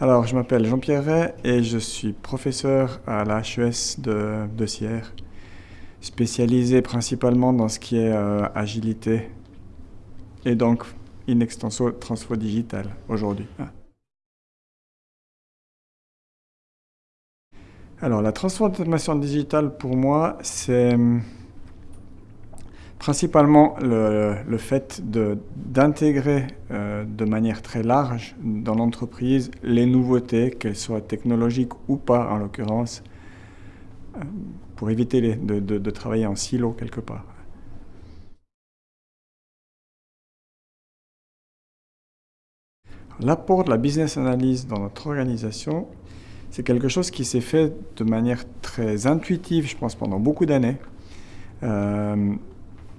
Alors, je m'appelle Jean-Pierre Ray et je suis professeur à la HES de, Sierre, spécialisé principalement dans ce qui est euh, agilité et donc in extenso transfo digital aujourd'hui. Alors, la transformation digitale pour moi, c'est principalement le, fait d'intégrer euh, de, manière très large dans l'entreprise les nouveautés, qu'elles soient technologiques ou pas en l'occurrence, euh, pour éviter de, de, travailler en silo quelque part. L'apport de la business analyse dans notre organisation, c'est quelque chose qui s'est fait de manière très intuitive, je pense, pendant beaucoup d'années. Euh,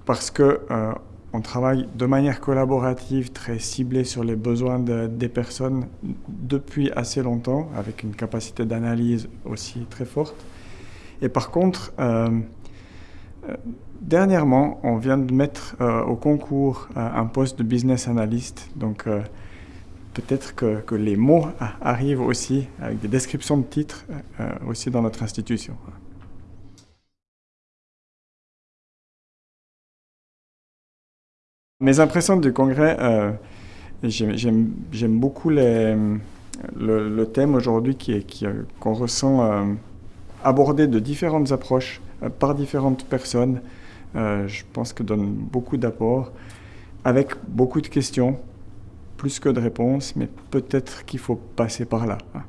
parce que euh, on travaille de manière collaborative, très ciblée sur les besoins des personnes depuis assez longtemps, avec une capacité d'analyse aussi très forte. Et par contre, euh, euh, dernièrement, on vient de mettre au concours un poste de business analyst. Donc, peut-être que, que, les mots arrivent aussi, avec des descriptions de titres, aussi dans notre institution. Mes impressions du congrès, euh, j'aime beaucoup le, thème aujourd'hui qu'on qui, ressent euh, abordé de différentes approches euh, par différentes personnes. je pense que donne beaucoup d'apports, avec beaucoup de questions, plus que de réponses, mais peut-être qu'il faut passer par là. Hein.